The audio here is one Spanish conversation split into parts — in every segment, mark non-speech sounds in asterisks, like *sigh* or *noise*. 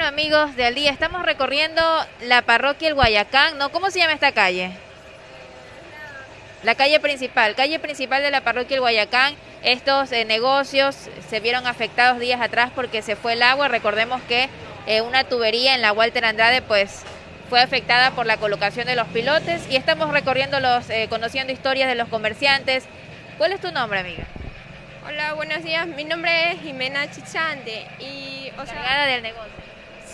amigos de Al Día? Estamos recorriendo la parroquia El Guayacán, ¿no? ¿Cómo se llama esta calle? La calle principal, calle principal de la parroquia El Guayacán. Estos eh, negocios se vieron afectados días atrás porque se fue el agua. Recordemos que eh, una tubería en la Walter Andrade pues fue afectada por la colocación de los pilotes y estamos recorriendo los, eh, conociendo historias de los comerciantes. ¿Cuál es tu nombre, amiga? Hola, buenos días. Mi nombre es Jimena Chichande y o del negocio.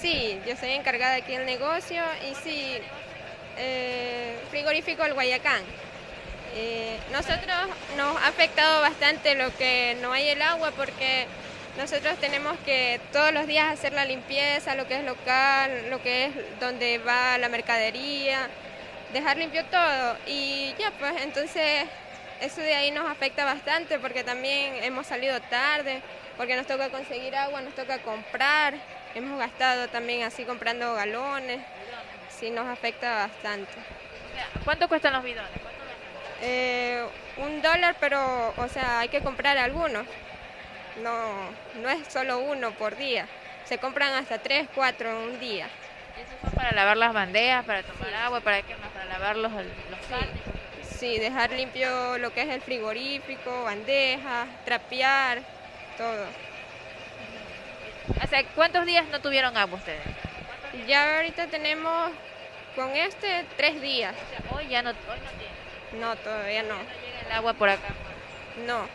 Sí, yo soy encargada aquí del negocio y sí, eh, frigorífico El Guayacán. Eh, nosotros nos ha afectado bastante lo que no hay el agua porque nosotros tenemos que todos los días hacer la limpieza, lo que es local, lo que es donde va la mercadería, dejar limpio todo y ya pues entonces eso de ahí nos afecta bastante porque también hemos salido tarde, porque nos toca conseguir agua, nos toca comprar, hemos gastado también así comprando galones, sí nos afecta bastante. ¿Cuánto cuestan los bidones? Eh, un dólar, pero o sea, hay que comprar algunos. No, no es solo uno por día. Se compran hasta tres, cuatro en un día. ¿Eso son para lavar las bandejas, para tomar agua, para qué más? Para lavar los, los Sí, dejar limpio lo que es el frigorífico, bandejas, trapear, todo. ¿Hace cuántos días no tuvieron agua ustedes? Ya ahorita tenemos con este tres días. hoy ya no, hoy no tienen. No, todavía no. ¿No llega el agua por acá? No.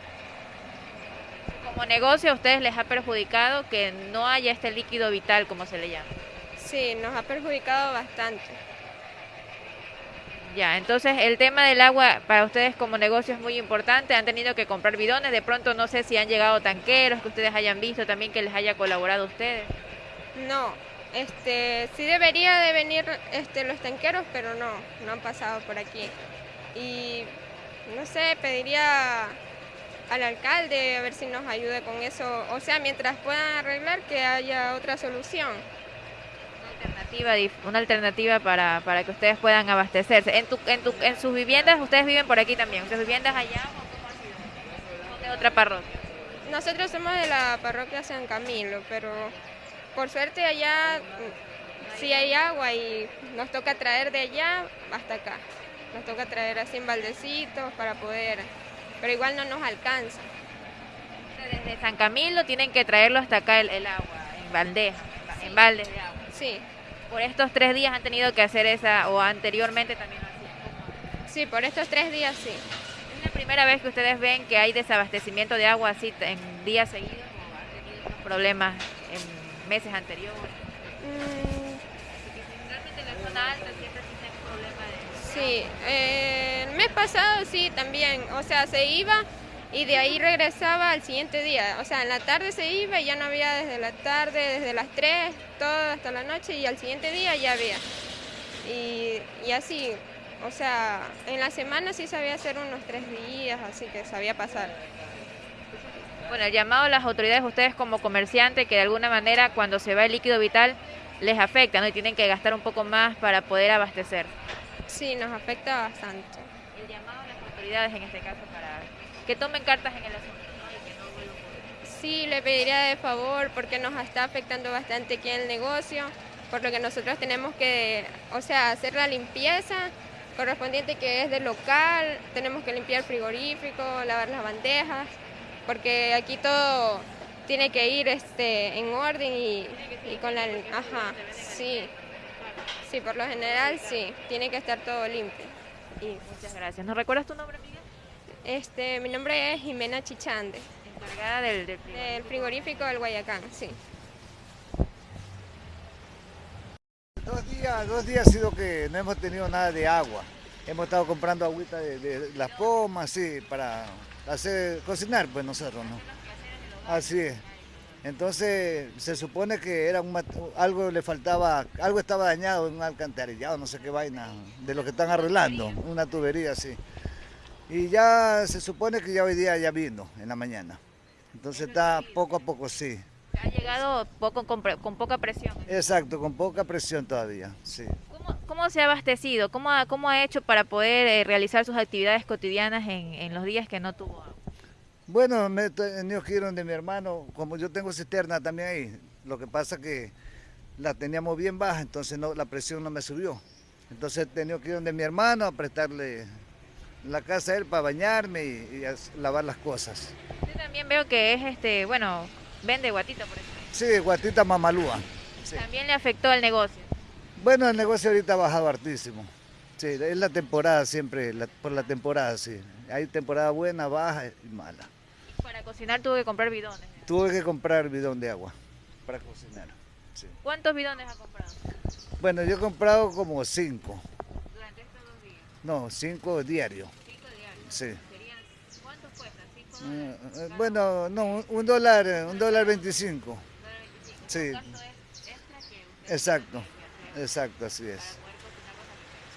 Como negocio a ustedes les ha perjudicado que no haya este líquido vital, como se le llama. Sí, nos ha perjudicado bastante. Ya, entonces el tema del agua para ustedes como negocio es muy importante. Han tenido que comprar bidones. De pronto no sé si han llegado tanqueros que ustedes hayan visto también que les haya colaborado ustedes. No, este, sí debería de venir este, los tanqueros, pero no, no han pasado por aquí. Y no sé, pediría al alcalde a ver si nos ayude con eso. O sea, mientras puedan arreglar, que haya otra solución una alternativa para, para que ustedes puedan abastecerse. En, tu, en, tu, en sus viviendas, ustedes viven por aquí también. ¿Sus viviendas allá o de otra parroquia? Nosotros somos de la parroquia San Camilo, pero por suerte allá sí hay agua y nos toca traer de allá hasta acá. Nos toca traer así en baldecitos para poder, pero igual no nos alcanza. Desde San Camilo tienen que traerlo hasta acá el, agua, en bandeja, en baldes de agua. Sí. Por estos tres días han tenido que hacer esa, o anteriormente también lo hacían. Sí, por estos tres días sí. ¿Es la primera vez que ustedes ven que hay desabastecimiento de agua así en días seguidos o han tenido problemas en meses anteriores? Mm. Realmente en la zona alta siempre existe problema de... Sí, eh, el mes pasado sí también, o sea, se iba y de ahí regresaba al siguiente día. O sea, en la tarde se iba y ya no había desde la tarde, desde las 3, todo hasta la noche y al siguiente día ya había. Y, y así, o sea, en la semana sí sabía hacer unos tres días, así que sabía pasar. Bueno, el llamado a las autoridades, ustedes como comerciantes, que de alguna manera cuando se va el líquido vital les afecta, ¿no? Y tienen que gastar un poco más para poder abastecer. Sí, nos afecta bastante. El llamado a las autoridades en este caso para que tomen cartas en el asunto. Sí, le pediría de favor porque nos está afectando bastante aquí en el negocio, por lo que nosotros tenemos que, o sea, hacer la limpieza correspondiente que es del local, tenemos que limpiar el frigorífico, lavar las bandejas, porque aquí todo tiene que ir este, en orden y, con la... Ajá, sí. Sí, por lo general sí, tiene que estar todo limpio. Y, Muchas gracias. ¿Nos recuerdas tu nombre? Este, mi nombre es Jimena Chichande. Encargada del, del, frigorífico. del Guayacán, sí. Dos días, dos días ha sido que no hemos tenido nada de agua. Hemos estado comprando agüita de, las pomas, sí, para hacer cocinar, pues nosotros, ¿no? Así es. Entonces se supone que era algo le faltaba, algo estaba dañado en un alcantarillado, no sé qué vaina, de lo que están arreglando, una tubería así. Y ya se supone que ya hoy día ya vino en la mañana. Entonces está poco a poco, sí. Ha llegado poco con, poca presión. Exacto, con poca presión todavía, sí. ¿Cómo, se ha abastecido? ¿Cómo ha, cómo ha hecho para poder eh, realizar sus actividades cotidianas en, los días que no tuvo agua? Bueno, me he tenido que ir donde mi hermano, como yo tengo cisterna también ahí, lo que pasa que la teníamos bien baja, entonces no, la presión no me subió. Entonces he tenido que ir donde mi hermano a prestarle la casa a él para bañarme y, lavar las cosas. Yo también veo que es, este, bueno, vende guatita por eso. Sí, guatita mamalúa. También le afectó el negocio. Bueno, el negocio ahorita ha bajado hartísimo. Sí, es la temporada siempre, por la temporada, sí. Hay temporada buena, baja y mala. Para cocinar tuve que comprar bidones. Tuve que comprar bidón de agua para cocinar. ¿Cuántos bidones ha comprado? Bueno, yo he comprado como cinco. ¿Durante estos dos días? No, cinco diarios. ¿Cinco diarios? Sí. ¿Cuánto cuesta? ¿Cinco dólares? Eh, eh, bueno, no, un dólar, un dólar veinticinco. Sí. Exacto, exacto, así es.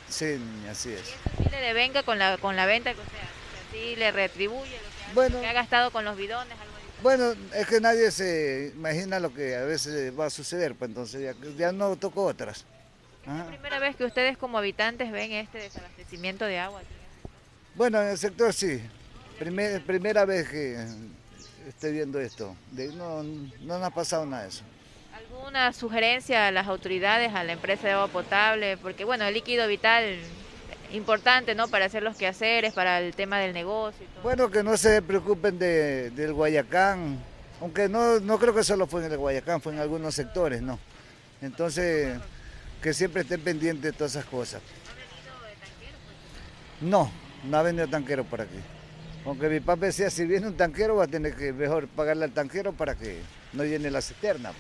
Sí, así es. ¿Y eso sí le devenga con la, con la venta que usted hace? ¿Así le retribuye lo que, ha gastado con los bidones? Bueno, es que nadie se imagina lo que a veces va a suceder, pues entonces ya, no tocó otras. ¿Es la primera vez que ustedes como habitantes ven este desabastecimiento de agua? Bueno, en el sector sí. primera vez que estoy viendo esto. no, no nos ha pasado nada de eso. ¿Alguna sugerencia a las autoridades, a la empresa de agua potable? Porque bueno, el líquido vital importante, ¿no? Para hacer los quehaceres, para el tema del negocio. Bueno, que no se preocupen de, del Guayacán, aunque no, no creo que solo fue en el Guayacán, fue en algunos sectores, ¿no? Entonces, que siempre estén pendientes de todas esas cosas. ¿Ha venido de tanquero? No, no ha venido tanquero por aquí. Aunque mi papá decía, si viene un tanquero va a tener que mejor pagarle al tanquero para que no llene la cisterna.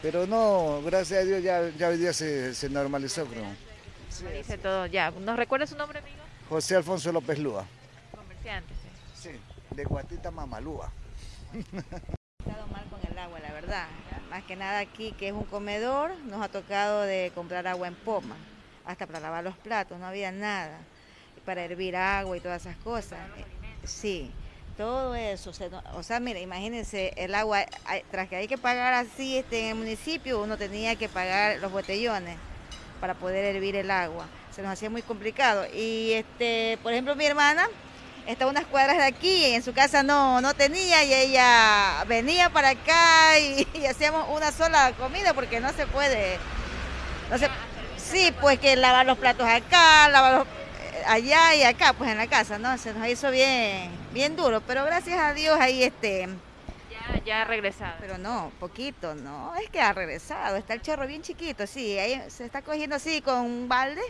Pero no, gracias a Dios ya, ya hoy día se, se normalizó, creo. Sí, dice todo ya. ¿Nos recuerda su nombre, amigo? José Alfonso López Lúa. Comerciante, sí. Sí, de Guatita Mamalúa. *laughs* estado mal con el agua, la verdad. Más que nada aquí, que es un comedor, nos ha tocado de comprar agua en poma, hasta para lavar los platos, no había nada. Para hervir agua y todas esas cosas. Sí, todo eso. O sea, mira, imagínense, el agua, tras que hay que pagar así este, en el municipio, uno tenía que pagar los botellones para poder hervir el agua. Se nos hacía muy complicado. Y este, por ejemplo, mi hermana está unas cuadras de aquí en su casa no, no tenía y ella venía para acá y, *laughs* hacíamos una sola comida porque no se puede. No sí, pues que lavar los platos acá, lavar eh, allá y acá, pues en la casa, ¿no? Se nos hizo bien, bien duro, pero gracias a Dios ahí este ya ha regresado. Pero no, poquito, no, es que ha regresado, está el chorro bien chiquito, sí, ahí se está cogiendo así con un balde,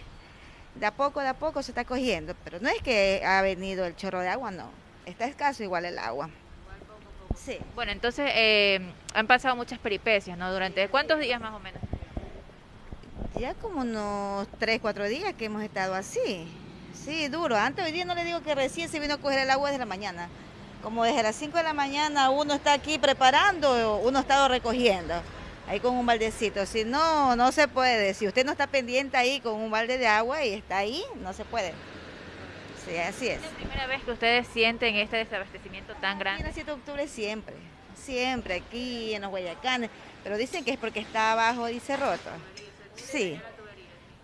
de a poco, de a poco se está cogiendo, pero no es que ha venido el chorro de agua, no, está escaso igual el agua. Sí. Bueno, entonces eh, han pasado muchas peripecias, ¿no? Durante cuántos días más o menos? Ya como unos tres, cuatro días que hemos estado así. Sí, duro. Antes hoy día no le digo que recién se vino a coger el agua desde la mañana como desde las 5 de la mañana uno está aquí preparando, uno ha estado recogiendo, ahí con un baldecito. Si no, no se puede. Si usted no está pendiente ahí con un balde de agua y está ahí, no se puede. Sí, así es. ¿Es la primera vez que ustedes sienten este desabastecimiento tan grande? El 7 de octubre siempre, siempre, aquí en los Guayacanes. Pero dicen que es porque está abajo, dice roto. Sí.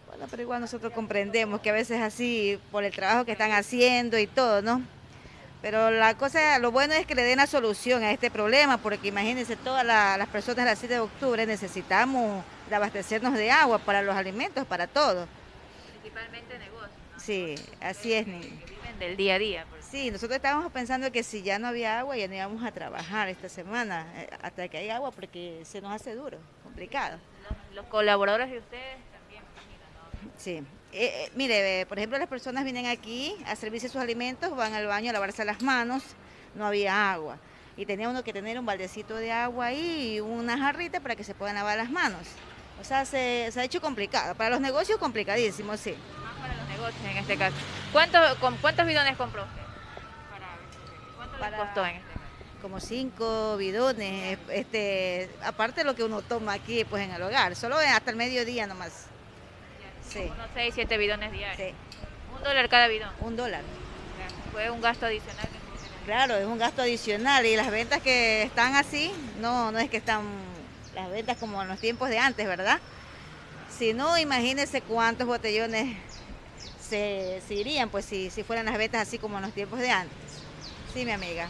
Bueno, pero igual nosotros comprendemos que a veces así, por el trabajo que están haciendo y todo, ¿no? Pero la cosa, lo bueno es que le den la solución a este problema, porque imagínense, todas las personas del 7 de octubre necesitamos abastecernos de agua para los alimentos, para todo. Principalmente negocios. Sí, así es. viven del día a día. Sí, nosotros estábamos pensando que si ya no había agua, ya no íbamos a trabajar esta semana, eh, hasta que haya agua, porque se nos hace duro, complicado. Los, colaboradores de ustedes también, ¿no? Sí, eh, eh, mire, por ejemplo, las personas vienen aquí a servirse sus alimentos, van al baño a lavarse las manos, no había agua. Y tenía uno que tener un baldecito de agua ahí y una jarrita para que se puedan lavar las manos. O sea, se, ha hecho complicado. Para los negocios, complicadísimo, sí. Más para los negocios en este caso. ¿Cuántos, con, ¿cuántos bidones compró usted? ¿Cuánto le costó en este caso? Como cinco bidones, este, aparte de lo que uno toma aquí pues en el hogar, solo hasta el mediodía nomás. Sí. Unos 6, 7 bidones diarios. Sí. ¿Un dólar cada bidón? Un dólar. Fue un gasto adicional. claro, es un gasto adicional y las ventas que están así, no, no es que están las ventas como en los tiempos de antes, ¿verdad? Si no, imagínense cuántos botellones se, irían, pues si, si fueran las ventas así como en los tiempos de antes. Sí, mi amiga.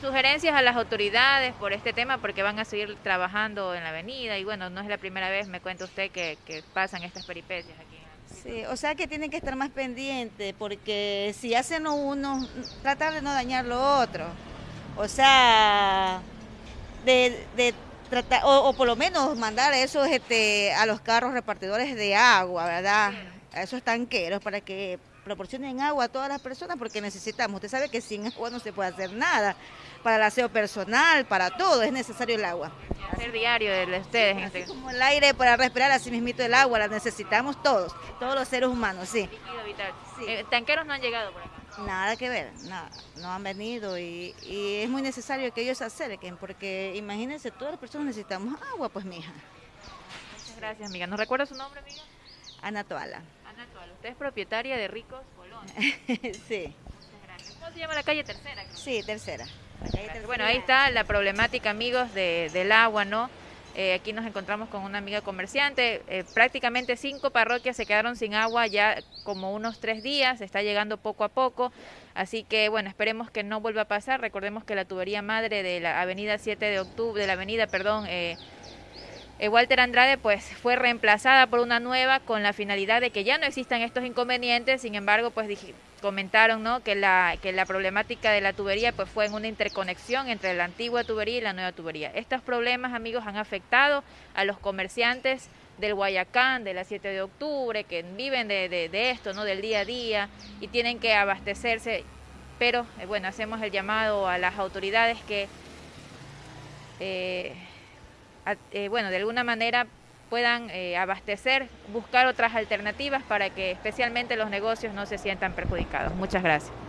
Sugerencias- a las autoridades por este tema porque van a seguir trabajando en la avenida y bueno, no es la primera vez, me cuenta usted, que, que pasan estas peripecias aquí. Sí, o sea que tienen que estar más pendientes porque si hacen uno, tratar de no dañar lo otro. O sea, de, de tratar, o, o por lo menos mandar esos este, a los carros repartidores de agua, ¿verdad? A esos tanqueros para que proporcionen agua a todas las personas porque necesitamos. Usted sabe que sin agua no se puede hacer nada. Para el aseo personal, para todo es necesario el agua. Hacer diario de de ustedes este como el aire para respirar, así mismito el agua, la necesitamos todos, todos los seres humanos, sí. líquido vital. Sí. Eh, tanqueros no han llegado por acá. Nada que ver, nada, no han venido y, y es muy necesario que ellos se acerquen porque imagínense, todas las personas necesitamos agua, pues mija. Muchas gracias, amiga. ¿Nos recuerda su nombre, amiga? Ana Toala. Ana. Usted es propietaria de Ricos Colón. *laughs* sí. ¿Cómo se llama la calle tercera? creo? sí, tercera. La calle Tercera. Bueno, ahí está la problemática, amigos, de, del agua, ¿no? Eh, aquí nos encontramos con una amiga comerciante. Eh, prácticamente cinco parroquias se quedaron sin agua ya como unos tres días. Está llegando poco a poco. Así que, bueno, esperemos que no vuelva a pasar. Recordemos que la tubería madre de la avenida 7 de octubre, de la avenida, perdón, eh, Walter Andrade pues fue reemplazada por una nueva con la finalidad de que ya no existan estos inconvenientes, sin embargo pues comentaron ¿no? que, la, que la problemática de la tubería pues fue en una interconexión entre la antigua tubería y la nueva tubería. Estos problemas amigos han afectado a los comerciantes del Guayacán, de la 7 de octubre, que viven de, de- esto, ¿no? del día a día y tienen que abastecerse, pero eh, bueno, hacemos el llamado a las autoridades que... eh, eh, bueno, de alguna manera puedan eh, abastecer, buscar otras alternativas para que especialmente los negocios no se sientan perjudicados. Muchas gracias.